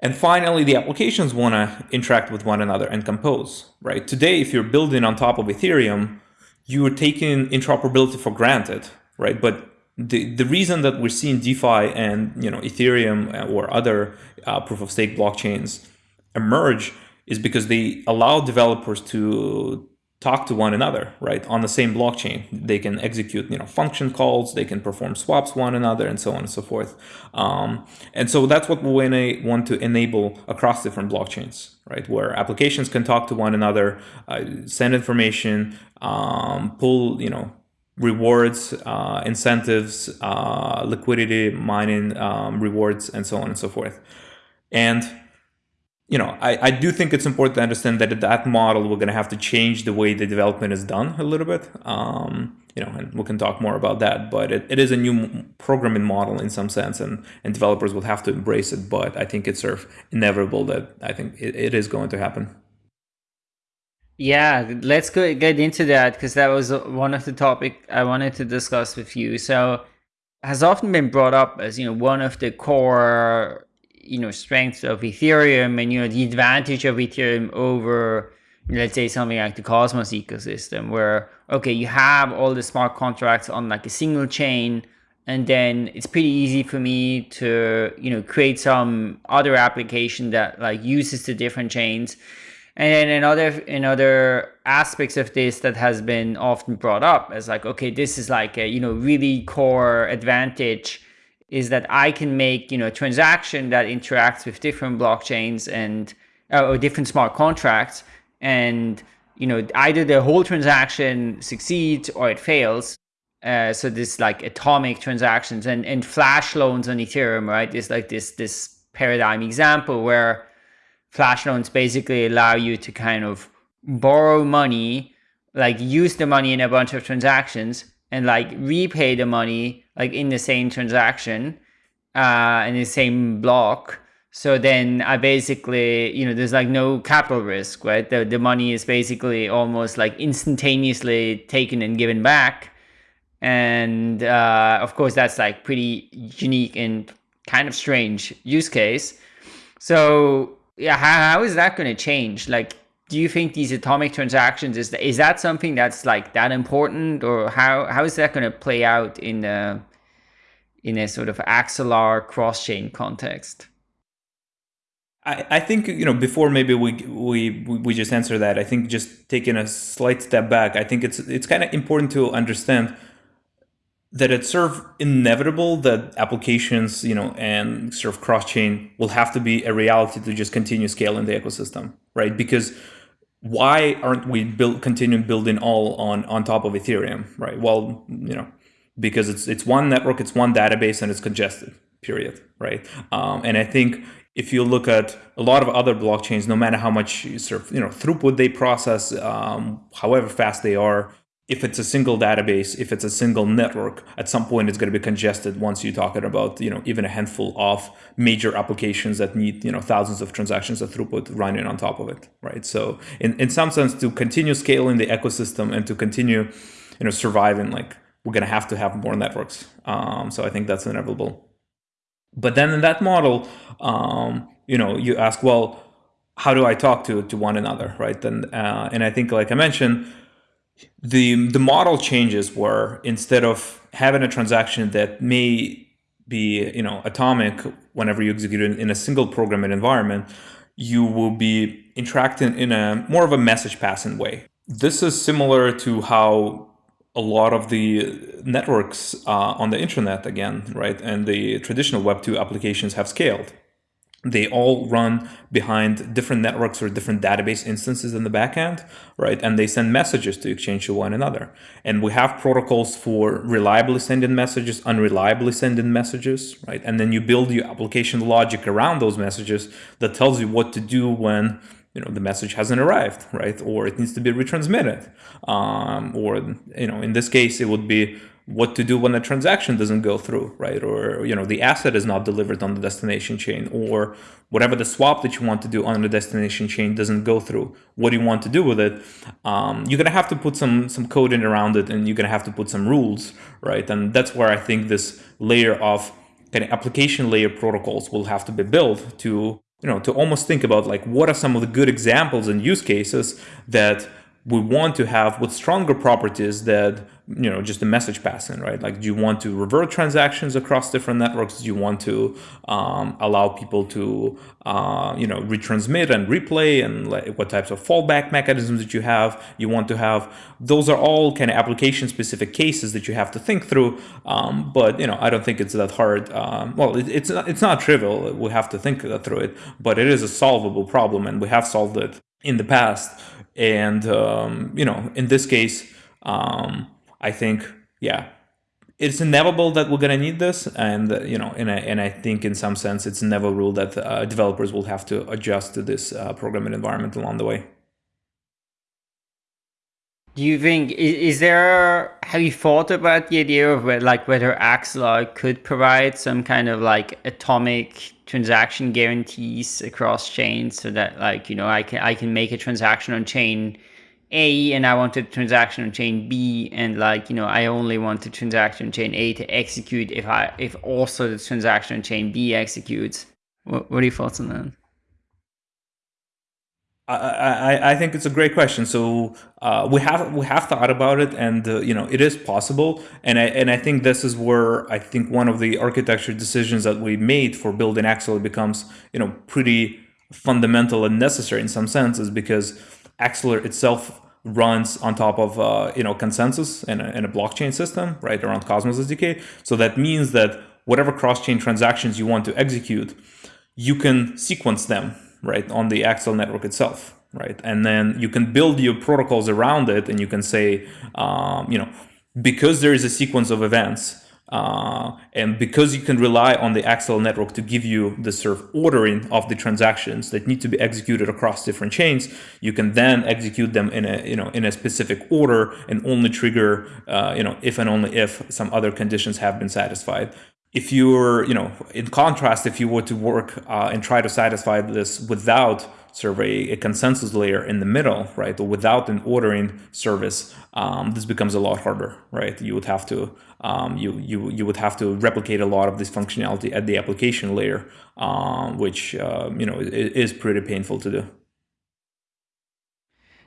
[SPEAKER 2] And finally, the applications want to interact with one another and compose, right? Today, if you're building on top of Ethereum, you are taking interoperability for granted, right? But the, the reason that we're seeing DeFi and you know Ethereum or other uh, proof of stake blockchains emerge is because they allow developers to talk to one another, right? On the same blockchain, they can execute, you know, function calls, they can perform swaps one another, and so on and so forth. Um, and so that's what we want to enable across different blockchains, right? Where applications can talk to one another, uh, send information, um, pull, you know, rewards, uh, incentives, uh, liquidity, mining um, rewards, and so on and so forth. And you know, I, I do think it's important to understand that that model, we're going to have to change the way the development is done a little bit. Um, you know, and we can talk more about that, but it, it is a new programming model in some sense and, and developers will have to embrace it. But I think it's sort of inevitable that I think it, it is going to happen.
[SPEAKER 1] Yeah, let's go get into that because that was one of the topic I wanted to discuss with you. So has often been brought up as, you know, one of the core you know strengths of Ethereum and you know the advantage of Ethereum over let's say something like the Cosmos ecosystem where okay you have all the smart contracts on like a single chain and then it's pretty easy for me to you know create some other application that like uses the different chains. And then in other in other aspects of this that has been often brought up as like okay this is like a you know really core advantage is that I can make you know a transaction that interacts with different blockchains and uh, or different smart contracts, and you know either the whole transaction succeeds or it fails. Uh, so this like atomic transactions and and flash loans on Ethereum, right? Is like this this paradigm example where flash loans basically allow you to kind of borrow money, like use the money in a bunch of transactions, and like repay the money like in the same transaction uh in the same block. So then i basically you know there's like no capital risk right? The, the money is basically almost like instantaneously taken and given back. And uh of course that's like pretty unique and kind of strange use case. So yeah, how, how is that going to change? Like, do you think these atomic transactions is is that something that's like that important, or how how is that going to play out in a in a sort of Axelar cross chain context?
[SPEAKER 2] I, I think you know before maybe we we we just answer that. I think just taking a slight step back, I think it's it's kind of important to understand that it's sort of inevitable that applications, you know, and sort of cross chain will have to be a reality to just continue scaling the ecosystem, right? Because why aren't we build continuing building all on on top of Ethereum, right? Well, you know, because it's it's one network, it's one database, and it's congested. Period, right? Um, and I think if you look at a lot of other blockchains, no matter how much sort of you know throughput they process, um, however fast they are, if it's a single database, if it's a single network, at some point it's going to be congested once you're talking about, you know, even a handful of major applications that need, you know, thousands of transactions of throughput running on top of it, right? So in, in some sense, to continue scaling the ecosystem and to continue, you know, surviving, like we're going to have to have more networks. Um, so I think that's inevitable. But then in that model, um, you know, you ask, well, how do I talk to, to one another, right? And, uh, and I think, like I mentioned, the the model changes were instead of having a transaction that may be you know atomic whenever you execute it in a single programming environment, you will be interacting in a more of a message passing way. This is similar to how a lot of the networks uh, on the internet again, right, and the traditional Web two applications have scaled they all run behind different networks or different database instances in the backend, right? And they send messages to exchange to one another. And we have protocols for reliably sending messages, unreliably sending messages, right? And then you build your application logic around those messages that tells you what to do when you know the message hasn't arrived, right? Or it needs to be retransmitted. Um, or you know, in this case, it would be what to do when a transaction doesn't go through, right? Or you know the asset is not delivered on the destination chain, or whatever the swap that you want to do on the destination chain doesn't go through. What do you want to do with it? Um, you're gonna have to put some some code in around it, and you're gonna have to put some rules, right? And that's where I think this layer of kind of application layer protocols will have to be built to you know to almost think about like what are some of the good examples and use cases that we want to have with stronger properties that you know just the message passing right? Like do you want to revert transactions across different networks? Do you want to um, allow people to uh, you know retransmit and replay and like what types of fallback mechanisms that you have? You want to have those are all kind of application specific cases that you have to think through um, but you know I don't think it's that hard um, well it, it's not, it's not trivial. We have to think through it but it is a solvable problem and we have solved it in the past and um, you know in this case um, I think, yeah, it's inevitable that we're going to need this. And, uh, you know, and I, and I think in some sense, it's never ruled that uh, developers will have to adjust to this uh, programming environment along the way.
[SPEAKER 1] Do you think, is, is, there, have you thought about the idea of like whether Axelar could provide some kind of like atomic transaction guarantees across chains so that like, you know, I can, I can make a transaction on chain a and I want a transaction on chain B and like, you know, I only want the transaction on chain A to execute if I if also the transaction on chain B executes. What, what are your thoughts on that?
[SPEAKER 2] I, I, think it's a great question. So uh, we have we have thought about it, and uh, you know it is possible. And I and I think this is where I think one of the architecture decisions that we made for building Axelar becomes you know pretty fundamental and necessary in some senses because Axelar itself runs on top of uh, you know consensus in a, in a blockchain system, right around Cosmos SDK. So that means that whatever cross-chain transactions you want to execute, you can sequence them right on the Axelar network itself, right? And then you can build your protocols around it, and you can say, um, you know, because there is a sequence of events uh, and because you can rely on the Axelar network to give you the sort of ordering of the transactions that need to be executed across different chains, you can then execute them in a you know in a specific order and only trigger uh, you know if and only if some other conditions have been satisfied. If you're you know in contrast, if you were to work uh, and try to satisfy this without serve a, consensus layer in the middle, right, or without an ordering service, um, this becomes a lot harder, right? You would have to um, you you you would have to replicate a lot of this functionality at the application layer, uh, which uh, you know is pretty painful to do.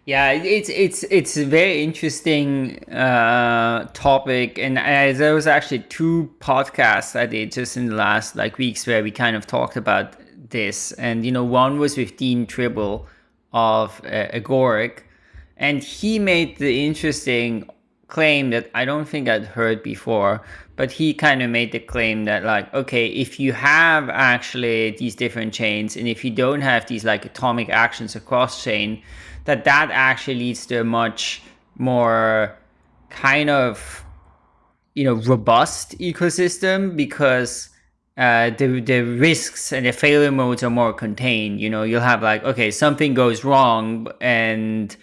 [SPEAKER 1] Yeah, it's it's it's a very interesting uh, topic, and uh, there was actually two podcasts I did just in the last like weeks where we kind of talked about this, and you know, one was with Dean Tribble of uh, Agoric, and he made the interesting claim that I don't think I'd heard before, but he kind of made the claim that like, okay, if you have actually these different chains, and if you don't have these like atomic actions across chain that that actually leads to a much more kind of you know robust ecosystem because uh, the the risks and the failure modes are more contained. You know, you'll have like okay, something goes wrong, and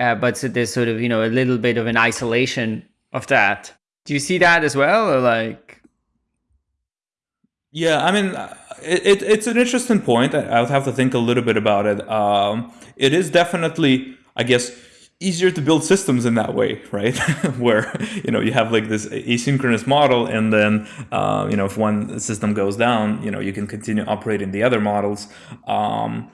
[SPEAKER 1] uh, but so there's sort of you know a little bit of an isolation of that. Do you see that as well, or like?
[SPEAKER 2] Yeah, I mean, it, it, it's an interesting point. I, would have to think a little bit about it. Um, it is definitely, I guess, easier to build systems in that way, right? Where you know you have like this asynchronous model, and then uh, you know if one system goes down, you know you can continue operating the other models. Um,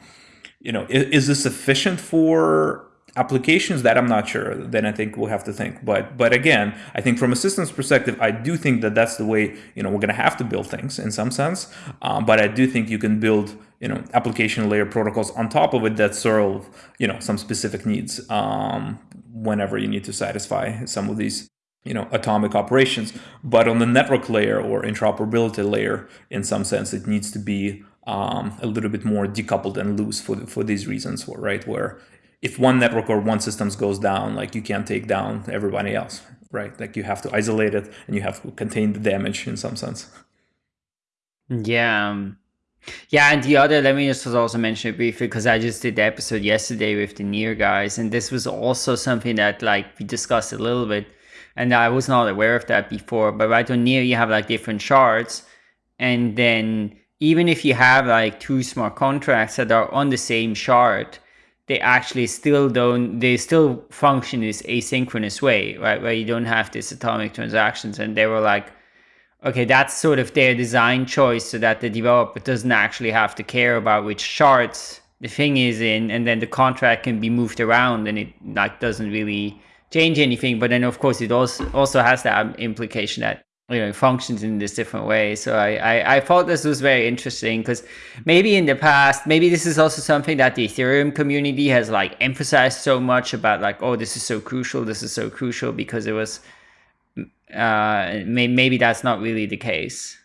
[SPEAKER 2] you know, is, is this sufficient for applications that i'm not sure then i think we'll have to think. But but again i think from a systems perspective i do think that that's the way you know we're going to have to build things in some sense. Um, but i do think you can build you know application layer protocols on top of it that serve you know some specific needs um, whenever you need to satisfy some of these you know atomic operations. But on the network layer or interoperability layer in some sense it needs to be um, a little bit more decoupled and loose for for these reasons right? Where if one network or one systems goes down, like you can't take down everybody else, right? Like you have to isolate it and you have to contain the damage in some sense.
[SPEAKER 1] Yeah. Um, yeah, and the other, let me just also mention it briefly because I just did the episode yesterday with the Near guys, and this was also something that like we discussed a little bit, and I was not aware of that before. But right on Near, you have like different shards, and then even if you have like two smart contracts that are on the same shard, they actually still don't they still function this asynchronous way right? Where you don't have these atomic transactions and they were like okay that's sort of their design choice so that the developer doesn't actually have to care about which shards the thing is in and then the contract can be moved around and it like doesn't really change anything. But then of course it also also has that implication that you know functions in this different way. So I, I i thought this was very interesting because maybe in the past maybe this is also something that the ethereum community has like emphasized so much about like oh this is so crucial this is so crucial because it was uh may, maybe that's not really the case.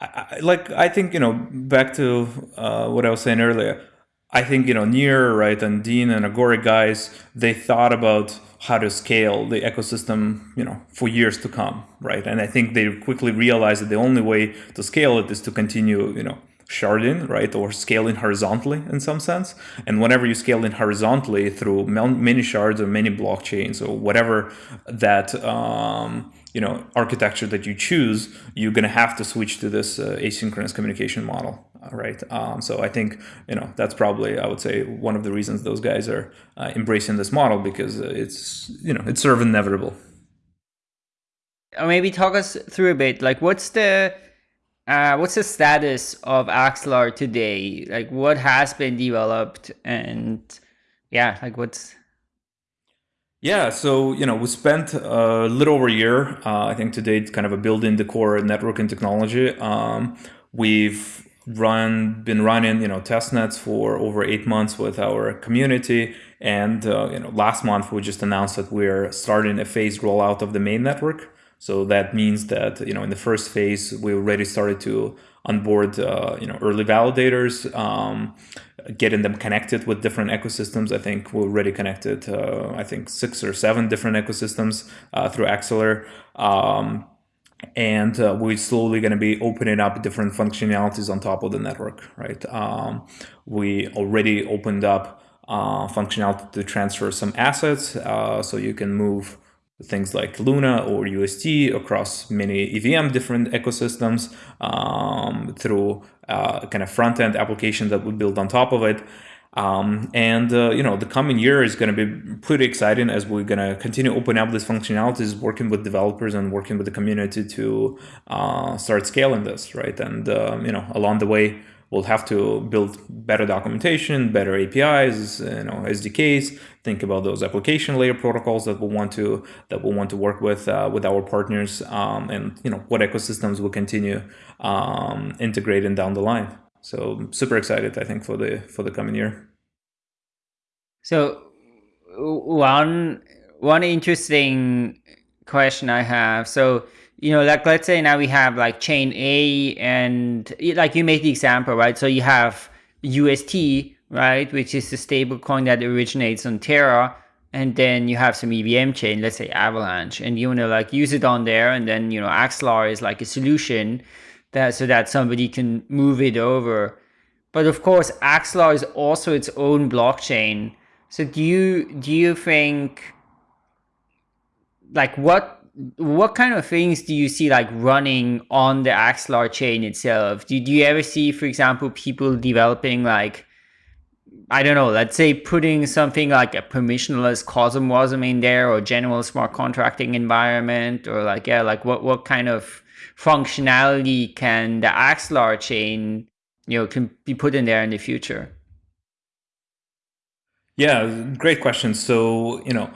[SPEAKER 2] I, like i think you know back to uh, what i was saying earlier i think you know near right and dean and agoric guys they thought about how to scale the ecosystem, you know, for years to come, right? And I think they quickly realized that the only way to scale it is to continue, you know, sharding, right, or scaling horizontally in some sense. And whenever you scale in horizontally through many shards or many blockchains or whatever that um, you know architecture that you choose, you're going to have to switch to this uh, asynchronous communication model, right? Um, so I think you know that's probably I would say one of the reasons those guys are uh, embracing this model because uh, it's you know it's sort of inevitable.
[SPEAKER 1] Or maybe talk us through a bit. Like, what's the uh, what's the status of Axelar today? Like, what has been developed, and yeah, like what's
[SPEAKER 2] yeah, so you know we spent a little over a year, uh, I think to date, kind of a building the core networking technology. Um, we've run been running you know test nets for over eight months with our community, and uh, you know last month we just announced that we're starting a phased rollout of the main network. So that means that you know in the first phase we already started to onboard uh, you know early validators. Um, getting them connected with different ecosystems. I think we're already connected, uh, I think six or seven different ecosystems uh, through Axelar. Um, and uh, we're slowly going to be opening up different functionalities on top of the network, right? Um, we already opened up uh, functionality to transfer some assets, uh, so you can move things like Luna or UST across many EVM different ecosystems um, through uh, kind of front end applications that we build on top of it. Um, and uh, you know the coming year is going to be pretty exciting as we're going to continue open up these functionalities, working with developers and working with the community to uh, start scaling this, right? And um, you know along the way we'll have to build better documentation, better APIs, you know SDKs. Think about those application layer protocols that we we'll want to that we we'll want to work with uh, with our partners, um, and you know what ecosystems will continue um, integrating down the line. So super excited, I think, for the for the coming year.
[SPEAKER 1] So one one interesting question I have. So you know, like let's say now we have like chain A and like you made the example, right? So you have UST, right, which is the stable coin that originates on Terra, and then you have some EVM chain, let's say Avalanche, and you want to like use it on there, and then you know Axelar is like a solution that so that somebody can move it over. But of course, Axelar is also its own blockchain. So do you do you think like what what kind of things do you see like running on the Axelar chain itself? Do, do you ever see, for example, people developing like I don't know, let's say putting something like a permissionless CosmWasm in there or general smart contracting environment or like, yeah, like what, what kind of functionality can the Axelar chain, you know, can be put in there in the future?
[SPEAKER 2] Yeah, great question. So, you know,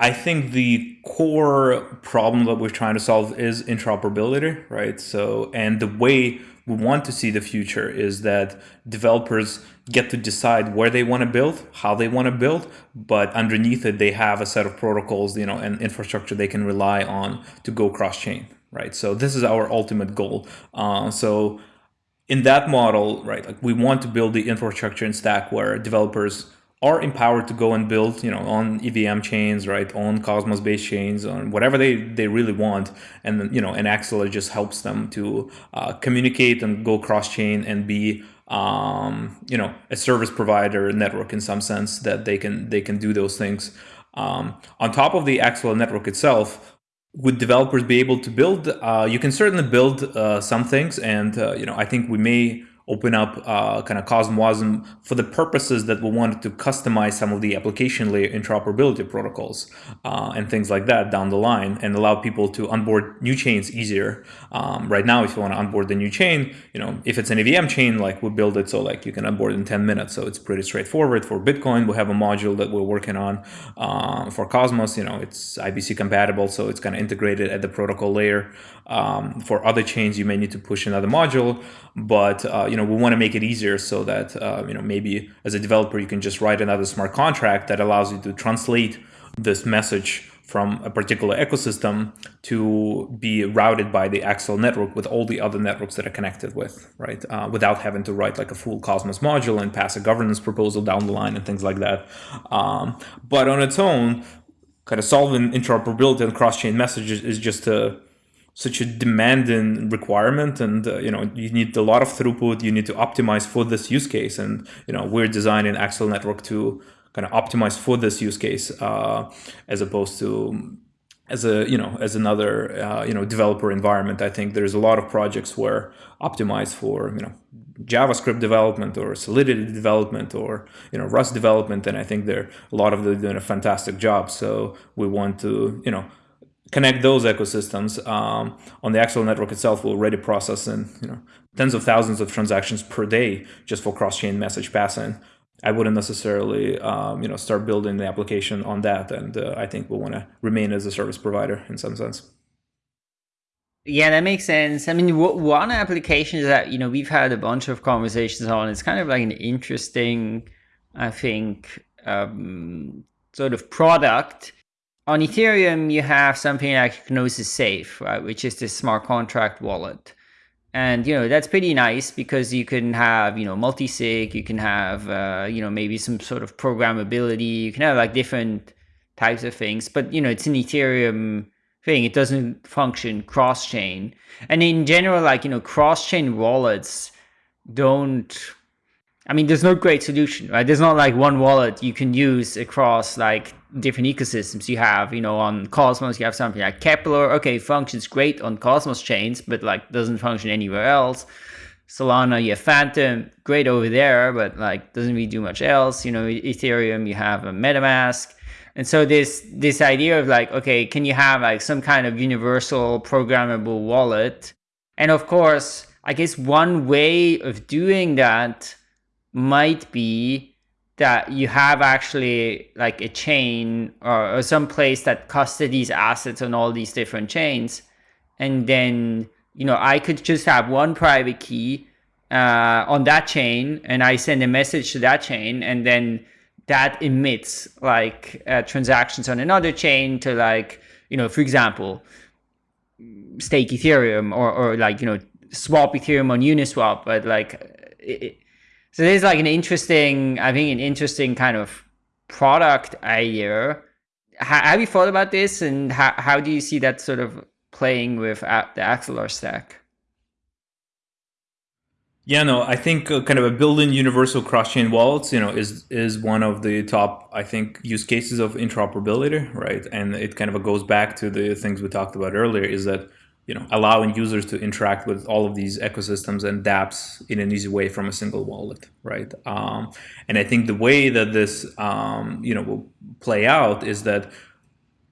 [SPEAKER 2] I think the core problem that we're trying to solve is interoperability, right? So, and the way we want to see the future is that developers get to decide where they want to build, how they want to build, but underneath it, they have a set of protocols, you know, and infrastructure they can rely on to go cross-chain, right? So this is our ultimate goal. Uh, so in that model, right, like we want to build the infrastructure and stack where developers are empowered to go and build, you know, on EVM chains, right, on Cosmos based chains, on whatever they, they really want. And you know, and Axelar just helps them to uh, communicate and go cross chain and be, um, you know, a service provider network in some sense that they can, they can do those things. Um, on top of the Axelar network itself, would developers be able to build? Uh, you can certainly build uh, some things, and uh, you know I think we may open up uh, kind of CosmWasm for the purposes that we wanted to customize some of the application layer interoperability protocols uh, and things like that down the line and allow people to onboard new chains easier. Um, right now, if you want to onboard the new chain, you know, if it's an EVM chain, like we build it so like you can onboard in 10 minutes. So it's pretty straightforward. For Bitcoin, we have a module that we're working on. Uh, for Cosmos, you know, it's IBC compatible, so it's kind of integrated at the protocol layer. Um, for other chains, you may need to push another module, but uh, you know we want to make it easier so that uh, you know maybe as a developer you can just write another smart contract that allows you to translate this message from a particular ecosystem to be routed by the Axelar network with all the other networks that are connected with, right? Uh, without having to write like a full Cosmos module and pass a governance proposal down the line and things like that. Um, but on its own, kind of solving interoperability and cross-chain messages is just a such a demanding requirement and uh, you know you need a lot of throughput you need to optimize for this use case and you know we're designing Axelar network to kind of optimized for this use case uh, as opposed to as a you know as another uh, you know developer environment. I think there's a lot of projects where optimized for you know javascript development or solidity development or you know rust development and i think they're a lot of them doing a fantastic job. So we want to you know connect those ecosystems um, on the Axelar network itself. Will already process in you know tens of thousands of transactions per day just for cross-chain message passing. I wouldn't necessarily um, you know start building the application on that, and uh, I think we'll want to remain as a service provider in some sense.
[SPEAKER 1] Yeah, that makes sense. I mean, one application that you know we've had a bunch of conversations on. It's kind of like an interesting, I think, um, sort of product on Ethereum, you have something like Gnosis Safe, right, which is this smart contract wallet. And, you know, that's pretty nice because you can have, you know, multi-sig, you can have, uh, you know, maybe some sort of programmability, you can have like different types of things. But, you know, it's an Ethereum thing. It doesn't function cross-chain. And in general, like, you know, cross-chain wallets don't I mean, there's no great solution, right? There's not like one wallet you can use across like different ecosystems you have. You know, on Cosmos, you have something like Keplr Okay, functions great on Cosmos chains, but like doesn't function anywhere else. Solana, you have Phantom, great over there, but like doesn't really do much else. You know, Ethereum, you have a MetaMask. And so this this idea of like, okay, can you have like some kind of universal programmable wallet? And of course, I guess one way of doing that might be that you have actually like a chain or, or some place that custodies assets on all these different chains. And then, you know, I could just have one private key uh, on that chain and I send a message to that chain and then that emits like uh, transactions on another chain to like, you know, for example, stake Ethereum or, or like, you know, swap Ethereum on Uniswap, but like, it, so there's like an interesting, I think an interesting kind of product idea. How, have you thought about this and how, how do you see that sort of playing with the Axelar stack?
[SPEAKER 2] Yeah, no, I think uh, kind of a building universal cross-chain wallets, you know, is is one of the top, I think, use cases of interoperability, right? And it kind of goes back to the things we talked about earlier, is that you know allowing users to interact with all of these ecosystems and dApps in an easy way from a single wallet, right? Um, and I think the way that this um, you know will play out is that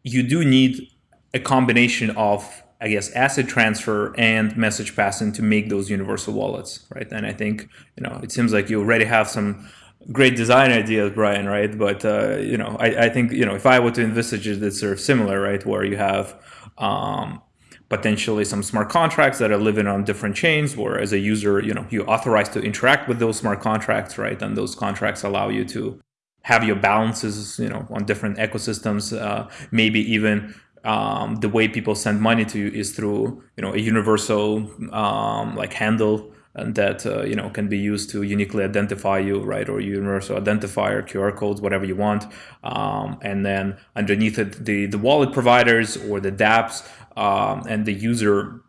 [SPEAKER 2] you do need a combination of I guess asset transfer and message passing to make those universal wallets, right? And I think you know it seems like you already have some great design ideas, Brian, right? But uh, you know, I, I, think you know if I were to envisage it, it's sort of similar, right? Where you have um, potentially some smart contracts that are living on different chains, where as a user, you know, you authorize to interact with those smart contracts, right? And those contracts allow you to have your balances, you know, on different ecosystems, uh, maybe even um, the way people send money to you is through you know a universal um, like handle and that uh, you know can be used to uniquely identify you right? Or universal identifier QR codes whatever you want. Um, and then underneath it the the wallet providers or the dApps um, and the user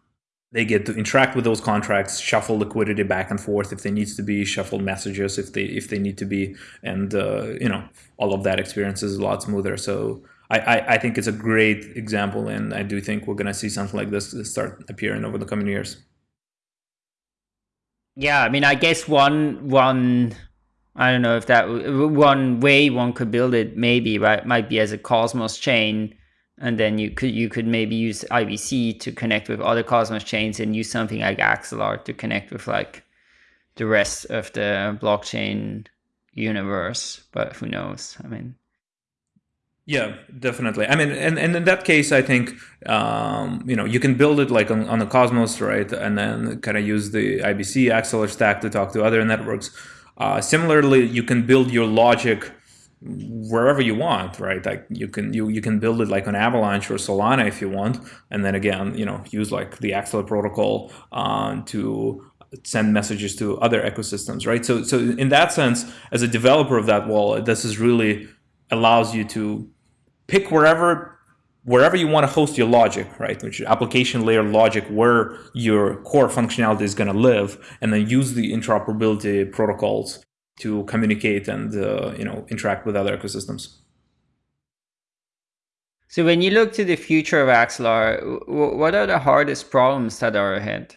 [SPEAKER 2] they get to interact with those contracts, shuffle liquidity back and forth if they needs to be, shuffle messages if they if they need to be, and uh, you know all of that experience is a lot smoother. So I, I, I think it's a great example, and I do think we're going to see something like this start appearing over the coming years.
[SPEAKER 1] Yeah, I mean, I guess one one I don't know if that one way one could build it maybe right might be as a Cosmos chain, and then you could you could maybe use IBC to connect with other Cosmos chains and use something like Axelar to connect with like the rest of the blockchain universe. But who knows? I mean.
[SPEAKER 2] Yeah, definitely. I mean, and, and in that case, I think, um, you know, you can build it like on, on the Cosmos, right? And then kind of use the IBC Axelar stack to talk to other networks. Uh, similarly, you can build your logic wherever you want, right? Like you can you you can build it like on Avalanche or Solana if you want, and then again, you know, use like the Axelar protocol uh, to send messages to other ecosystems, right? So so in that sense, as a developer of that wallet, this is really allows you to pick wherever wherever you want to host your logic, right? Which application layer logic where your core functionality is going to live, and then use the interoperability protocols to communicate and uh, you know interact with other ecosystems.
[SPEAKER 1] So when you look to the future of Axelar, what are the hardest problems that are ahead?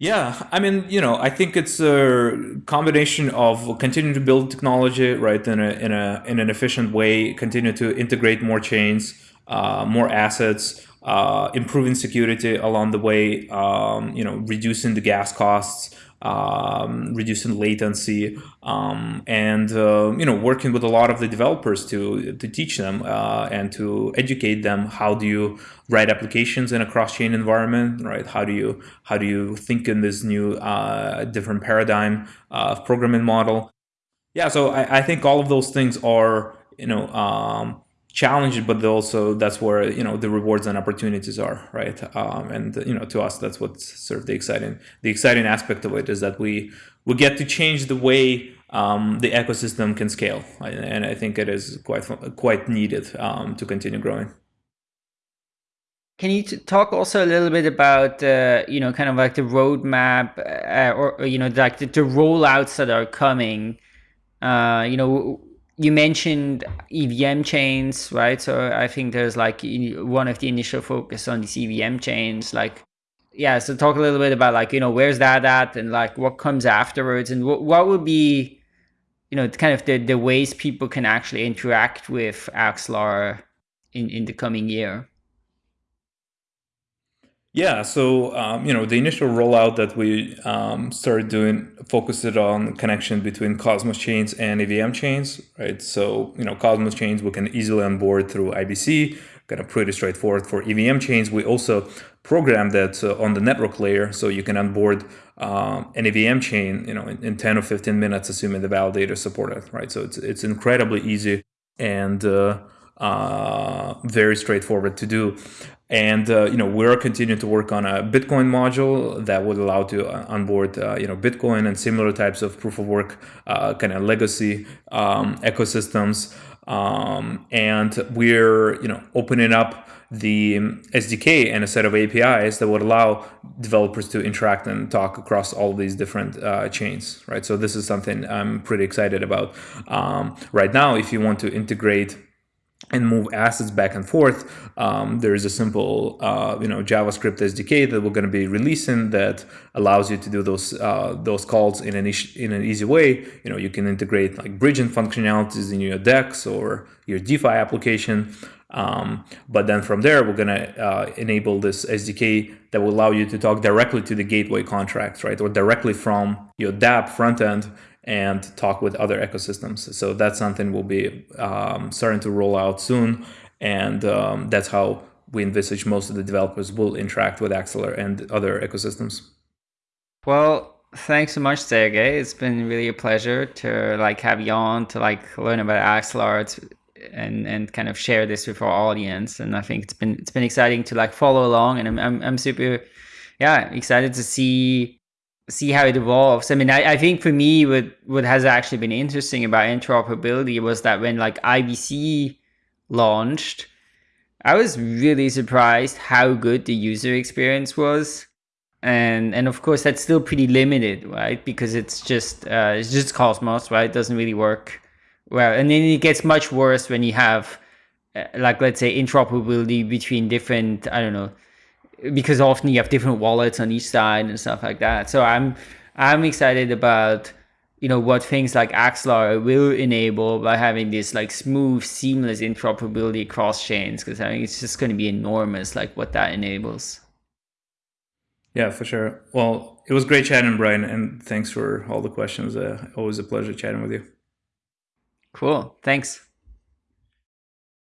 [SPEAKER 2] Yeah, I mean, you know, I think it's a combination of continuing to build technology, right, in a in a in an efficient way, continue to integrate more chains, uh, more assets, uh, improving security along the way, um, you know, reducing the gas costs, um, reducing latency, um, and uh, you know working with a lot of the developers to to teach them uh, and to educate them how do you write applications in a cross-chain environment, right? How do you how do you think in this new uh, different paradigm of programming model? Yeah, so I, I, think all of those things are you know um, challenging, but also that's where you know the rewards and opportunities are, right? Um, and you know, to us, that's what's sort of the exciting the exciting aspect of it is that we we get to change the way um, the ecosystem can scale, and I think it is quite quite needed um, to continue growing.
[SPEAKER 1] Can you talk also a little bit about uh, you know kind of like the roadmap uh, or, or, you know like the, the rollouts that are coming? Uh, you know you mentioned EVM chains, right? So I think there's like one of the initial focus on these EVM chains, like yeah. So talk a little bit about like you know where's that at, and like what comes afterwards, and what what would be you know kind of the the ways people can actually interact with Axelar in in the coming year.
[SPEAKER 2] Yeah, so um, you know the initial rollout that we um, started doing focused on connection between Cosmos chains and EVM chains, right? So you know Cosmos chains we can easily onboard through IBC, kind of pretty straightforward. For EVM chains, we also program that uh, on the network layer, so you can onboard um, an EVM chain, you know, in, in, 10 or 15 minutes, assuming the validator supported, right? So it's it's incredibly easy and uh, uh, very straightforward to do. And uh, you know we're continuing to work on a Bitcoin module that would allow to uh, onboard uh, you know Bitcoin and similar types of proof of work uh, kind of legacy um, ecosystems. Um, and we're you know opening up the SDK and a set of APIs that would allow developers to interact and talk across all these different uh, chains, right? So this is something I'm pretty excited about. Um, right now, if you want to integrate and move assets back and forth, um, there is a simple, uh, you know, JavaScript SDK that we're going to be releasing that allows you to do those uh, those calls in an in an easy way. You know, you can integrate like bridging functionalities in your DEX or your DeFi application. Um, but then from there, we're going to uh, enable this SDK that will allow you to talk directly to the gateway contracts, right, or directly from your dApp front end and talk with other ecosystems. So that's something we'll be um, starting to roll out soon. And um, that's how we envisage most of the developers will interact with Axelar and other ecosystems.
[SPEAKER 1] Well, thanks so much, Sergey. It's been really a pleasure to like have you on to like learn about Axelar and and kind of share this with our audience. And I think it's been it's been exciting to like follow along, and I'm I'm, I'm super yeah excited to see see how it evolves. I mean, I, I think for me, what what has actually been interesting about interoperability was that when like IBC launched, I was really surprised how good the user experience was. And and of course that's still pretty limited, right? Because it's just uh, it's just Cosmos, right? It doesn't really work well. And then it gets much worse when you have uh, like let's say interoperability between different I don't know because often you have different wallets on each side and stuff like that. So I'm I'm excited about you know what things like Axelar will enable by having this like smooth, seamless interoperability across chains. Because I think it's just going to be enormous, like what that enables.
[SPEAKER 2] Yeah, for sure. Well, it was great chatting, Brian, and thanks for all the questions. Uh, always a pleasure chatting with you.
[SPEAKER 1] Cool. Thanks.